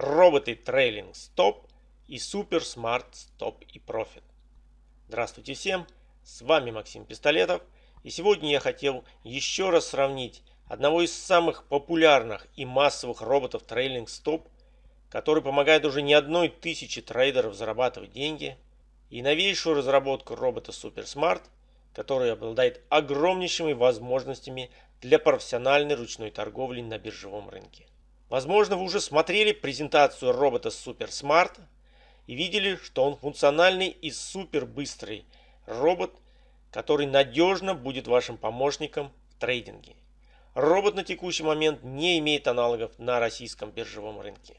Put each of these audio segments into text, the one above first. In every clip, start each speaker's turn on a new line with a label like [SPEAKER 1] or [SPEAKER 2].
[SPEAKER 1] роботы Trailing Stop и Super Smart Stop и Profit. Здравствуйте всем, с вами Максим Пистолетов и сегодня я хотел еще раз сравнить одного из самых популярных и массовых роботов Trailing Stop, который помогает уже не одной тысячи трейдеров зарабатывать деньги, и новейшую разработку робота Super Smart, который обладает огромнейшими возможностями для профессиональной ручной торговли на биржевом рынке. Возможно, вы уже смотрели презентацию робота Super Smart и видели, что он функциональный и супер быстрый робот, который надежно будет вашим помощником в трейдинге. Робот на текущий момент не имеет аналогов на российском биржевом рынке.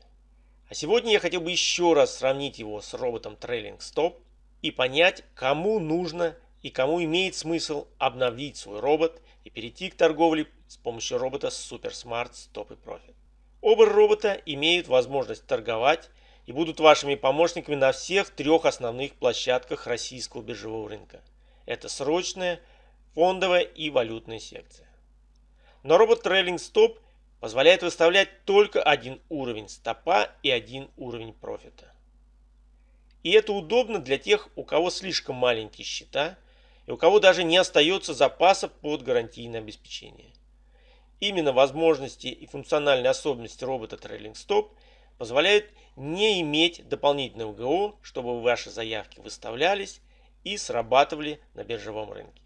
[SPEAKER 1] А сегодня я хотел бы еще раз сравнить его с роботом Trailing Stop и понять, кому нужно и кому имеет смысл обновить свой робот и перейти к торговле с помощью робота Super Smart Stop и Profit. Оба робота имеют возможность торговать и будут вашими помощниками на всех трех основных площадках российского биржевого рынка. Это срочная, фондовая и валютная секция. Но робот Trailing Stop позволяет выставлять только один уровень стопа и один уровень профита. И это удобно для тех, у кого слишком маленькие счета – и у кого даже не остается запасов под гарантийное обеспечение. Именно возможности и функциональные особенности робота Trailing Stop позволяют не иметь дополнительного ГО, чтобы ваши заявки выставлялись и срабатывали на биржевом рынке.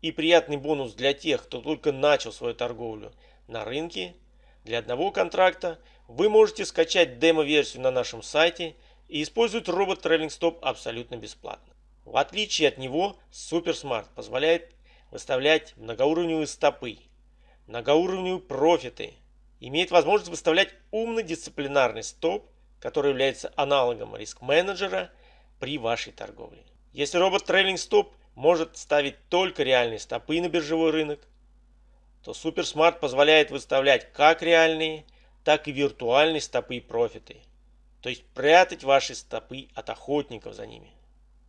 [SPEAKER 1] И приятный бонус для тех, кто только начал свою торговлю на рынке. Для одного контракта вы можете скачать демо-версию на нашем сайте и использовать робот Trailing Stop абсолютно бесплатно. В отличие от него, SuperSmart позволяет выставлять многоуровневые стопы, многоуровневые профиты, имеет возможность выставлять умный дисциплинарный стоп, который является аналогом риск-менеджера при вашей торговле. Если робот Trailing Stop может ставить только реальные стопы на биржевой рынок, то SuperSmart позволяет выставлять как реальные, так и виртуальные стопы и профиты, то есть прятать ваши стопы от охотников за ними.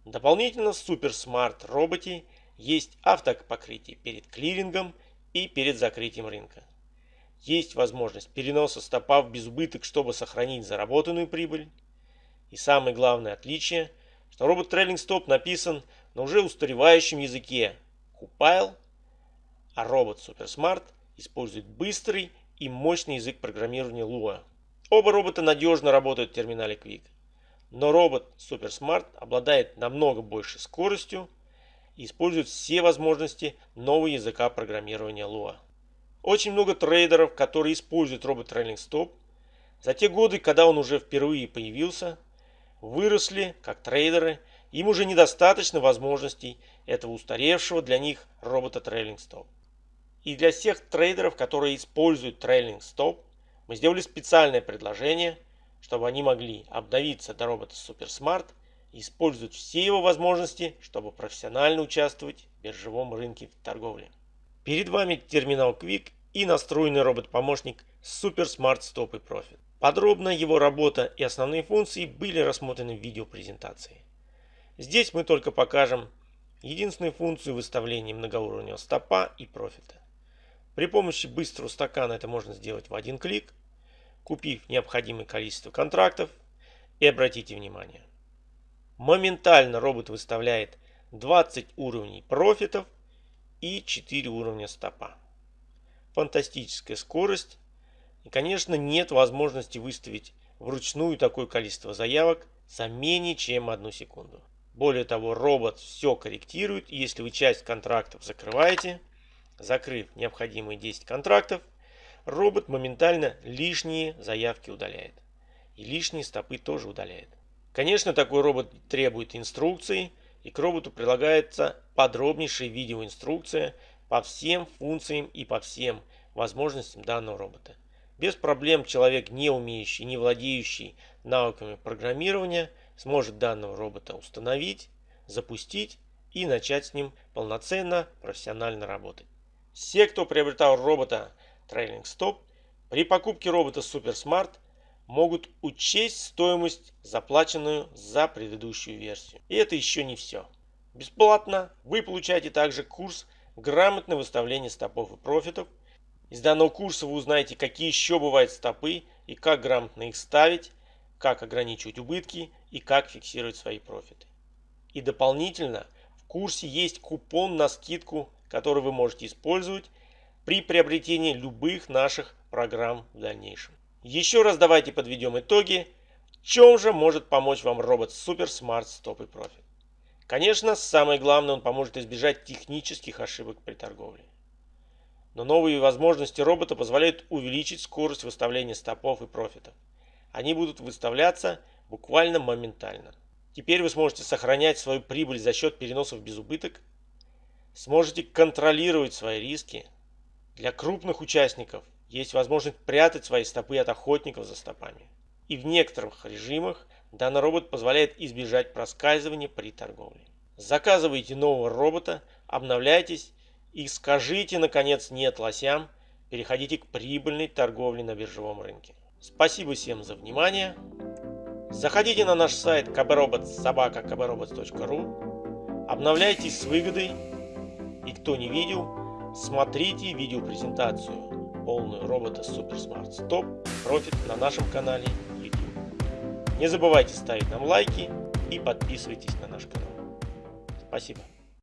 [SPEAKER 1] Дополнительно в Super Smart роботе есть автопокрытие перед клирингом и перед закрытием рынка. Есть возможность переноса стопа в безубыток, чтобы сохранить заработанную прибыль. И самое главное отличие, что робот Trailing Stop написан на уже устаревающем языке Compile, а робот Smart использует быстрый и мощный язык программирования Lua. Оба робота надежно работают в терминале Quick. Но робот SuperSmart обладает намного большей скоростью и использует все возможности нового языка программирования Lua. Очень много трейдеров, которые используют робот Trailing Stop, за те годы, когда он уже впервые появился, выросли как трейдеры, им уже недостаточно возможностей этого устаревшего для них робота Trailing Stop. И для всех трейдеров, которые используют Trailing Stop, мы сделали специальное предложение – чтобы они могли обновиться до робота SuperSmart и использовать все его возможности, чтобы профессионально участвовать в биржевом рынке торговли. Перед вами терминал Quick и настроенный робот-помощник SuperSmart Stop и Profit. Подробно его работа и основные функции были рассмотрены в видеопрезентации. Здесь мы только покажем единственную функцию выставления многоуровневого стопа и профита. При помощи быстрого стакана это можно сделать в один клик – купив необходимое количество контрактов. И обратите внимание, моментально робот выставляет 20 уровней профитов и 4 уровня стопа. Фантастическая скорость. И, конечно, нет возможности выставить вручную такое количество заявок за менее чем одну секунду. Более того, робот все корректирует, если вы часть контрактов закрываете, закрыв необходимые 10 контрактов, робот моментально лишние заявки удаляет. И лишние стопы тоже удаляет. Конечно, такой робот требует инструкции, и к роботу прилагается подробнейшая видеоинструкция по всем функциям и по всем возможностям данного робота. Без проблем человек, не умеющий, не владеющий навыками программирования, сможет данного робота установить, запустить и начать с ним полноценно, профессионально работать. Все, кто приобретал робота Trailing Stop при покупке робота SuperSmart могут учесть стоимость, заплаченную за предыдущую версию. И это еще не все. Бесплатно вы получаете также курс «Грамотное выставление стопов и профитов». Из данного курса вы узнаете, какие еще бывают стопы и как грамотно их ставить, как ограничивать убытки и как фиксировать свои профиты. И дополнительно в курсе есть купон на скидку, который вы можете использовать при приобретении любых наших программ в дальнейшем. Еще раз давайте подведем итоги. В чем же может помочь вам робот Super Smart Stop и Profit? Конечно, самое главное, он поможет избежать технических ошибок при торговле. Но новые возможности робота позволяют увеличить скорость выставления стопов и профитов. Они будут выставляться буквально моментально. Теперь вы сможете сохранять свою прибыль за счет переносов без убыток, сможете контролировать свои риски. Для крупных участников есть возможность прятать свои стопы от охотников за стопами. И в некоторых режимах данный робот позволяет избежать проскальзывания при торговле. Заказывайте нового робота, обновляйтесь и скажите наконец нет лосям, переходите к прибыльной торговле на биржевом рынке. Спасибо всем за внимание. Заходите на наш сайт kbrobots.sobaka.kbrobots.ru Обновляйтесь с выгодой. И кто не видел, смотрите видеопрезентацию полную робота Smart Stop Profit на нашем канале YouTube. Не забывайте ставить нам лайки и подписывайтесь на наш канал. Спасибо.